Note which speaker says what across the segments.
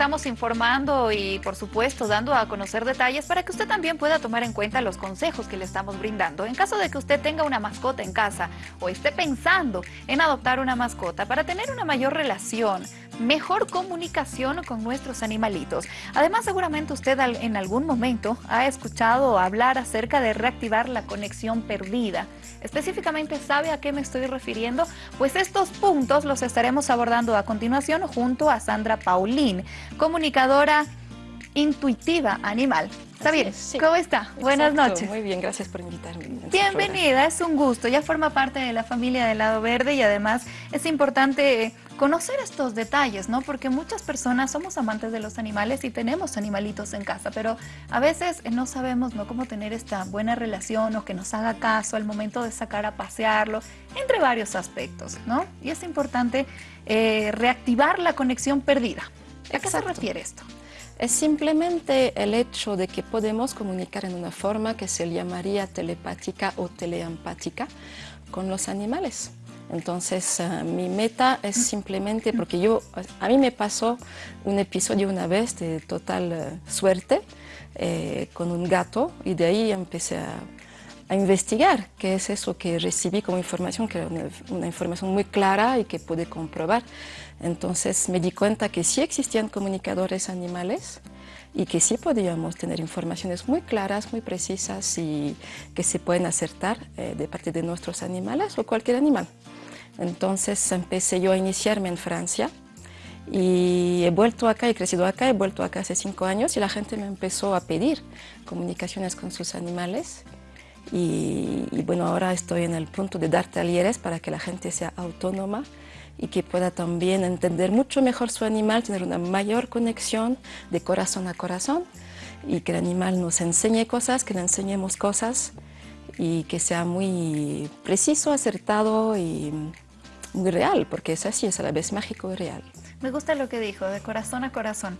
Speaker 1: estamos informando y por supuesto dando a conocer detalles para que usted también pueda tomar en cuenta los consejos que le estamos brindando. En caso de que usted tenga una mascota en casa o esté pensando en adoptar una mascota para tener una mayor relación, mejor comunicación con nuestros animalitos. Además seguramente usted en algún momento ha escuchado hablar acerca de reactivar la conexión perdida. Específicamente, ¿sabe a qué me estoy refiriendo? Pues estos puntos los estaremos abordando a continuación junto a Sandra Paulín, comunicadora intuitiva animal. ¿Está bien? ¿Cómo está? Buenas noches.
Speaker 2: Muy bien, gracias por invitarme.
Speaker 1: Bienvenida, es un gusto. Ya forma parte de la familia del Lado Verde y además es importante conocer estos detalles, ¿no? Porque muchas personas somos amantes de los animales y tenemos animalitos en casa, pero a veces no sabemos ¿no? cómo tener esta buena relación o que nos haga caso al momento de sacar a pasearlo, entre varios aspectos, ¿no? Y es importante eh, reactivar la conexión perdida. ¿A qué se refiere esto?
Speaker 2: Es simplemente el hecho de que podemos comunicar en una forma que se llamaría telepática o teleempática con los animales. Entonces, eh, mi meta es simplemente, porque yo, a mí me pasó un episodio una vez de total eh, suerte eh, con un gato y de ahí empecé a, investigar qué es eso que recibí como información, que era una, información muy clara y que pude comprobar. Entonces me di cuenta que sí existían comunicadores animales y que sí podíamos tener informaciones muy claras, muy precisas y que se pueden acertar de parte de nuestros animales o cualquier animal. Entonces empecé yo a iniciarme en Francia y he vuelto acá, he crecido acá, he vuelto acá hace cinco años y la gente me empezó a pedir comunicaciones con sus animales y, bueno, ahora estoy en el punto de dar talleres para que la gente sea autónoma y que pueda también entender mucho mejor su animal, tener una mayor conexión de corazón a corazón y que el animal nos enseñe cosas, que le enseñemos cosas y que sea muy preciso, acertado y muy real, porque es así, es a la vez mágico y real.
Speaker 1: Me gusta lo que dijo, de corazón a corazón.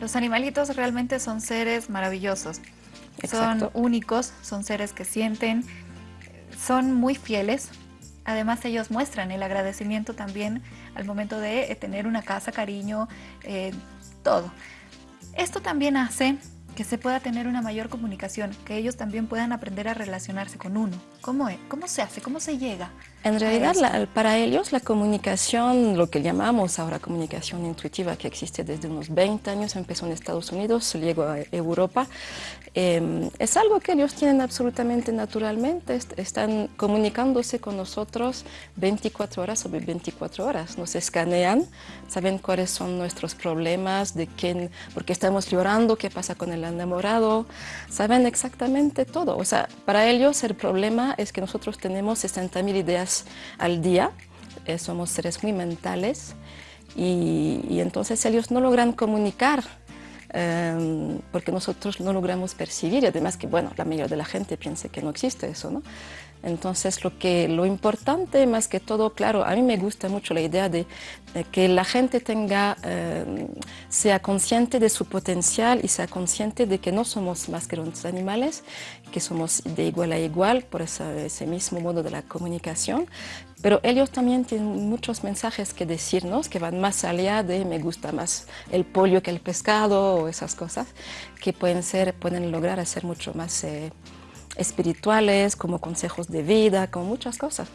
Speaker 1: Los animalitos realmente son seres maravillosos. Son únicos, son seres que sienten, son muy fieles. Además ellos muestran el agradecimiento también al momento de tener una casa, cariño, eh, todo. Esto también hace que se pueda tener una mayor comunicación, que ellos también puedan aprender a relacionarse con uno. ¿Cómo, es? ¿Cómo se hace? ¿Cómo se llega?
Speaker 2: En realidad, para ellos la comunicación, lo que llamamos ahora comunicación intuitiva, que existe desde unos 20 años, empezó en Estados Unidos, llegó a Europa, em, es algo que ellos tienen absolutamente naturalmente, están comunicándose con nosotros 24 horas sobre 24 horas, nos escanean, saben cuáles son nuestros problemas, de quién, por qué estamos llorando, qué pasa con el enamorado, saben exactamente todo, o sea, para ellos el problema es que nosotros tenemos 60.000 ideas al día, eh, somos seres muy mentales y, entonces ellos no logran comunicar em, porque nosotros no logramos percibir y además que bueno, la mayoría de la gente piensa que no existe eso, ¿no? Entonces, lo, que, lo importante más que todo, claro, a mí me gusta mucho la idea de, que la gente tenga, eh, sea consciente de su potencial y sea consciente de que no somos más que los animales, que somos de igual a igual por ese mismo modo de la comunicación, pero ellos también tienen muchos mensajes que decirnos que van más allá de me gusta más el pollo que el pescado o esas cosas que pueden, ser, pueden lograr hacer mucho más... Eh, espirituales, como consejos de vida, como muchas cosas.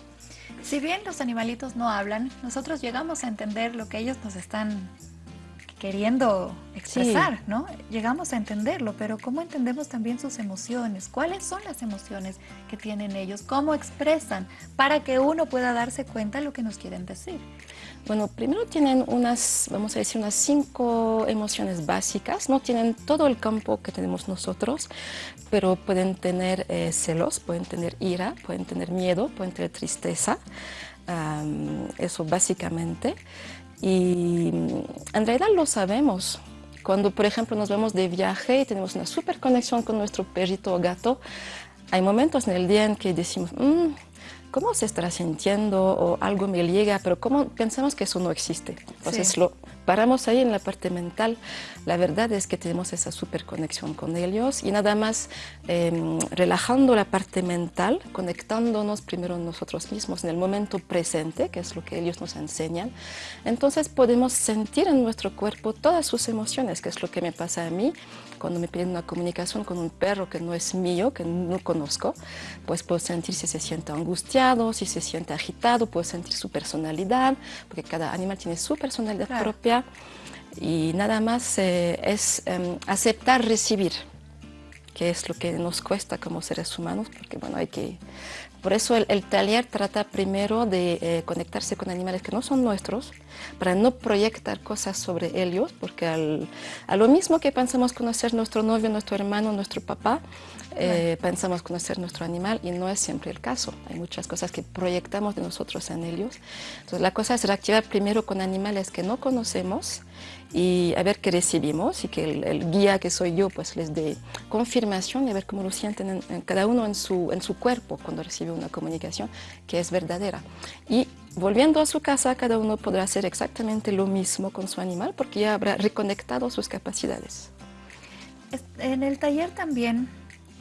Speaker 1: Si bien los animalitos no hablan, nosotros llegamos a entender lo que ellos nos están queriendo expresar, ¿no? Llegamos a entenderlo, pero ¿cómo entendemos también sus emociones? ¿Cuáles son las emociones que tienen ellos? ¿Cómo expresan? Para que uno pueda darse cuenta de lo que nos quieren decir.
Speaker 2: Bueno, primero tienen unas, vamos a decir, unas cinco emociones básicas. No tienen todo el campo que tenemos nosotros, pero pueden tener eh, celos, pueden tener ira, pueden tener miedo, pueden tener tristeza. eso básicamente. Y en realidad lo sabemos. Cuando, por ejemplo, nos vemos de viaje y tenemos una super conexión con nuestro perrito o gato, hay momentos en el día en que decimos, mm, ¿cómo se estará sintiendo? O algo me llega, pero ¿cómo pensamos que eso no existe? Entonces lo paramos ahí en la parte mental, la verdad es que tenemos esa super conexión con ellos y nada más em, relajando la parte mental, conectándonos primero nosotros mismos en el momento presente, que es lo que ellos nos enseñan, entonces podemos sentir en nuestro cuerpo todas sus emociones, que es lo que me pasa a mí cuando me piden una comunicación con un perro que no es mío, que no conozco, pues puedo sentir si se siente angustiado, si se siente agitado, puedo sentir su personalidad, porque cada animal tiene su personalidad propia y nada más eh, es em, aceptar recibir, que es lo que nos cuesta como seres humanos, porque bueno, hay que por eso el, taller trata primero de eh, conectarse con animales que no son nuestros, para no proyectar cosas sobre ellos, porque a lo mismo que pensamos conocer nuestro novio, nuestro hermano, nuestro papá, eh, pensamos conocer nuestro animal y no es siempre el caso. Hay muchas cosas que proyectamos de nosotros en ellos. Entonces la cosa es reactivar primero con animales que no conocemos y a ver qué recibimos y que el, guía que soy yo pues les dé confirmación y a ver cómo lo sienten en, cada uno en su, en su cuerpo cuando recibe una comunicación que es verdadera. Y volviendo a su casa, cada uno podrá hacer exactamente lo mismo con su animal porque ya habrá reconectado sus capacidades.
Speaker 1: En el taller también,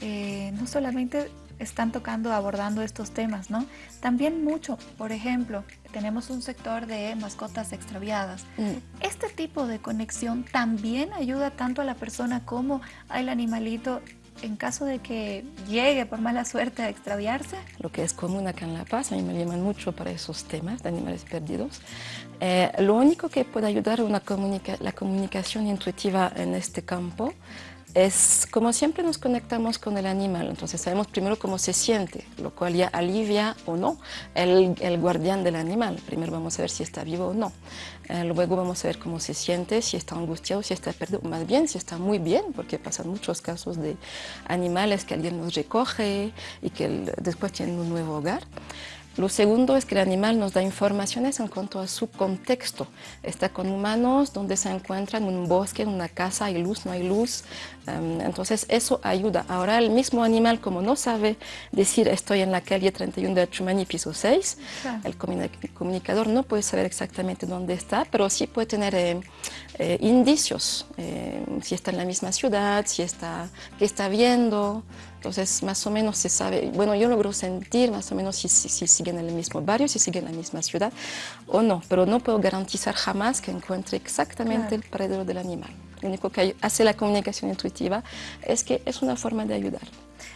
Speaker 1: eh, no solamente están tocando, abordando estos temas, ¿no? También mucho, por ejemplo, tenemos un sector de mascotas extraviadas. Mm. Este tipo de conexión también ayuda tanto a la persona como al animalito en caso de que llegue por mala suerte a extraviarse?
Speaker 2: Lo que es común acá en La Paz, a mí me llaman mucho para esos temas de animales perdidos. Eh, lo único que puede ayudar a una la comunicación intuitiva en este campo es como siempre nos conectamos con el animal, entonces sabemos primero cómo se siente, lo cual ya alivia o no el, guardián del animal. Primero vamos a ver si está vivo o no. Eh, luego vamos a ver cómo se siente, si está angustiado, si está perdido, más bien si está muy bien, porque pasan muchos casos de animales que alguien nos recoge y que después tienen un nuevo hogar. Lo segundo es que el animal nos da informaciones en cuanto a su contexto. Está con humanos, donde se encuentra en un bosque, en una casa, hay luz, no hay luz. Em, entonces eso ayuda. Ahora el mismo animal, como no sabe decir estoy en la calle 31 de Achumani, piso 6, el comunicador no puede saber exactamente dónde está, pero sí puede tener eh, eh, indicios, eh, si está en la misma ciudad, si está, qué está viendo. Entonces, más o menos se sabe, bueno, yo logro sentir más o menos si, si, siguen en el mismo barrio, si siguen en la misma ciudad o no, pero no puedo garantizar jamás que encuentre exactamente el paradero del animal. Lo único que hace la comunicación intuitiva es que es una forma de ayudar.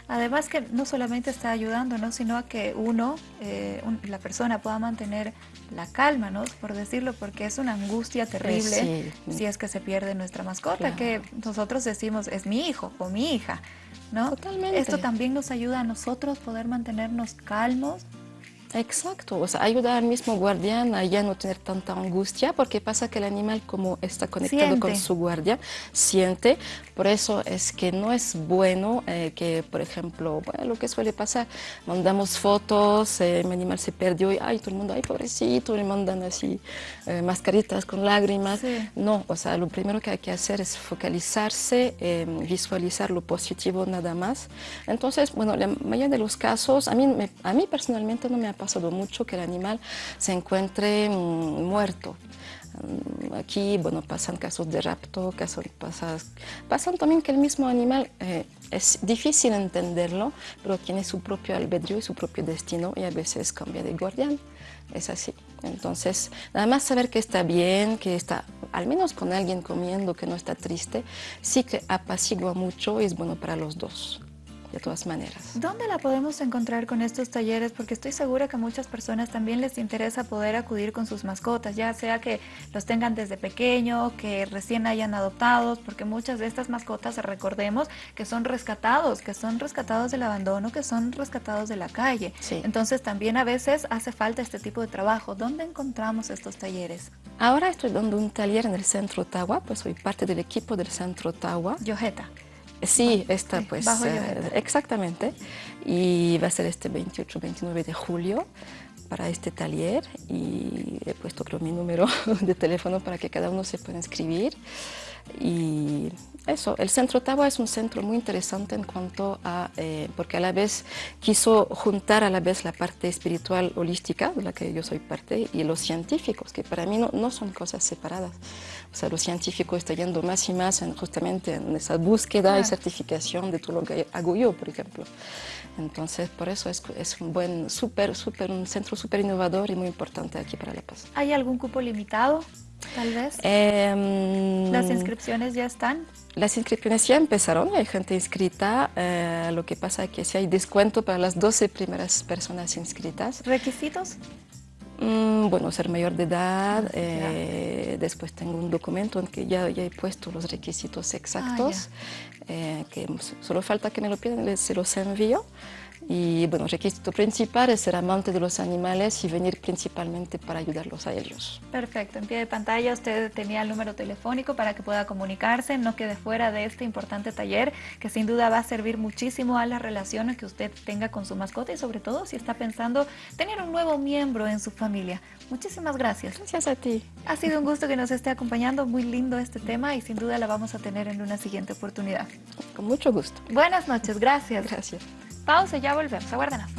Speaker 1: Además que no solamente está ayudando, ¿no? sino a que uno, eh, la persona pueda mantener la calma, ¿no? por decirlo, porque es una angustia terrible si es que se pierde nuestra mascota, que nosotros decimos es mi hijo o mi hija. ¿no? Totalmente. Esto también nos ayuda a nosotros poder mantenernos calmos,
Speaker 2: Exacto, o sea, ayuda al mismo guardián a ya no tener tanta angustia, porque pasa que el animal como está conectado con su guardia, siente, por eso es que no es bueno eh, que, por ejemplo, bueno, lo que suele pasar, mandamos fotos, eh, mi animal se perdió y, ay, todo el mundo, ay, pobrecito, le mandan así eh, mascaritas con lágrimas. No, o sea, lo primero que hay que hacer es focalizarse, visualizar lo positivo nada más. Entonces, bueno, la mayoría de los casos, a mí, a mí personalmente no me ha pasado mucho que el animal se encuentre mm, muerto. Mm, aquí, bueno, pasan casos de rapto, casos, pasan también que el mismo animal eh, es difícil entenderlo, pero tiene su propio albedrío y su propio destino y a veces cambia de guardián. Es así. Entonces, nada más saber que está bien, que está al menos con alguien comiendo, que no está triste, sí que apacigua mucho y es bueno para los dos de todas maneras.
Speaker 1: ¿Dónde la podemos encontrar con estos talleres? Porque estoy segura que a muchas personas también les interesa poder acudir con sus mascotas, ya sea que los tengan desde pequeño, que recién hayan adoptados, porque muchas de estas mascotas, recordemos, que son rescatados, que son rescatados del abandono, que son rescatados de la calle. Entonces también a veces hace falta este tipo de trabajo. ¿Dónde encontramos estos talleres?
Speaker 2: Ahora estoy dando un taller en el Centro Ottawa, pues soy parte del equipo del Centro Ottawa.
Speaker 1: Yojeta.
Speaker 2: Sí, está pues, eh, exactamente. Y va a ser este 28-29 de julio para este taller y he puesto creo mi número de teléfono para que cada uno se pueda inscribir. Y eso, el Centro Tawa es un centro muy interesante en cuanto a, eh, porque a la vez quiso juntar a la vez la parte espiritual holística, de la que yo soy parte, y los científicos, que para mí no, no son cosas separadas. O sea, los científicos están yendo más y más en, justamente en esa búsqueda y certificación de todo lo que hago yo, por ejemplo. Entonces, por eso es, es un buen, súper, súper, un centro súper innovador y muy importante aquí para La Paz.
Speaker 1: ¿Hay algún cupo limitado? Tal vez?
Speaker 2: Em,
Speaker 1: ¿Las inscripciones ya están?
Speaker 2: Las inscripciones ya empezaron, hay gente inscrita, eh, lo que pasa es que si hay descuento para las 12 primeras personas inscritas.
Speaker 1: ¿Requisitos?
Speaker 2: Mm, bueno, ser mayor de edad, eh, después tengo un documento en que ya, ya he puesto los requisitos exactos, ah, eh, que solo falta que me lo pidan, se los envío. Y bueno, requisito principal es ser amante de los animales y venir principalmente para ayudarlos a ellos.
Speaker 1: Perfecto, en pie de pantalla usted tenía el número telefónico para que pueda comunicarse, no quede fuera de este importante taller que sin duda va a servir muchísimo a las relaciones que usted tenga con su mascota y sobre todo si está pensando tener un nuevo miembro en su familia. Muchísimas gracias.
Speaker 2: Gracias a ti.
Speaker 1: Ha sido un gusto que nos esté acompañando, muy lindo este tema y sin duda la vamos a tener en una siguiente oportunidad.
Speaker 2: Con mucho gusto.
Speaker 1: Buenas noches, gracias.
Speaker 2: Gracias.
Speaker 1: Pausa y ya volvemos. Aguárdenos.